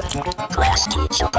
Class teacher.